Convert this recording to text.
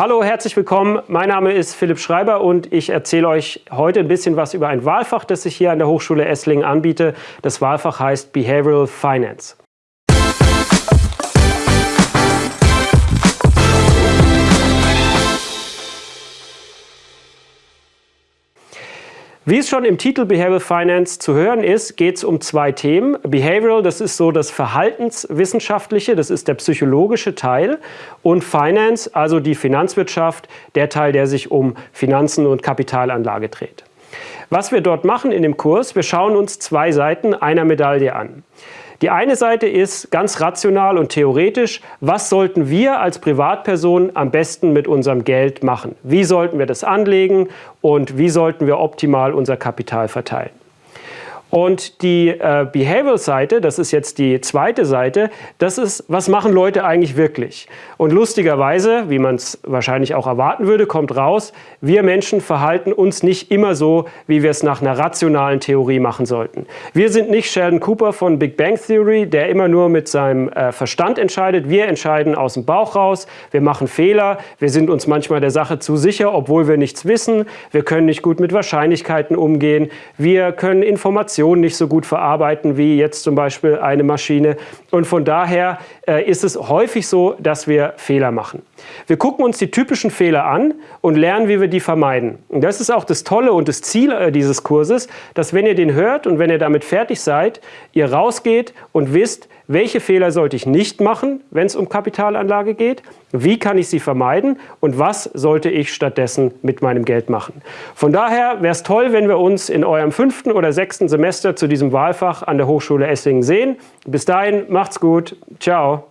Hallo, herzlich willkommen. Mein Name ist Philipp Schreiber und ich erzähle euch heute ein bisschen was über ein Wahlfach, das ich hier an der Hochschule Esslingen anbiete. Das Wahlfach heißt Behavioral Finance. Wie es schon im Titel Behavioral Finance zu hören ist, geht es um zwei Themen. Behavioral, das ist so das Verhaltenswissenschaftliche, das ist der psychologische Teil. Und Finance, also die Finanzwirtschaft, der Teil, der sich um Finanzen und Kapitalanlage dreht. Was wir dort machen in dem Kurs, wir schauen uns zwei Seiten einer Medaille an. Die eine Seite ist ganz rational und theoretisch, was sollten wir als Privatperson am besten mit unserem Geld machen? Wie sollten wir das anlegen und wie sollten wir optimal unser Kapital verteilen? Und die äh, Behavioral-Seite, das ist jetzt die zweite Seite, das ist, was machen Leute eigentlich wirklich? Und lustigerweise, wie man es wahrscheinlich auch erwarten würde, kommt raus, wir Menschen verhalten uns nicht immer so, wie wir es nach einer rationalen Theorie machen sollten. Wir sind nicht Sheldon Cooper von Big Bang Theory, der immer nur mit seinem äh, Verstand entscheidet. Wir entscheiden aus dem Bauch raus, wir machen Fehler, wir sind uns manchmal der Sache zu sicher, obwohl wir nichts wissen, wir können nicht gut mit Wahrscheinlichkeiten umgehen, wir können Informationen Informationen nicht so gut verarbeiten wie jetzt zum Beispiel eine Maschine. Und von daher äh, ist es häufig so, dass wir Fehler machen. Wir gucken uns die typischen Fehler an und lernen, wie wir die vermeiden. Und das ist auch das Tolle und das Ziel äh, dieses Kurses, dass wenn ihr den hört und wenn ihr damit fertig seid, ihr rausgeht und wisst, welche Fehler sollte ich nicht machen, wenn es um Kapitalanlage geht, wie kann ich sie vermeiden und was sollte ich stattdessen mit meinem Geld machen. Von daher wäre es toll, wenn wir uns in eurem fünften oder sechsten Semester zu diesem Wahlfach an der Hochschule Esslingen sehen. Bis dahin, macht's gut. Ciao.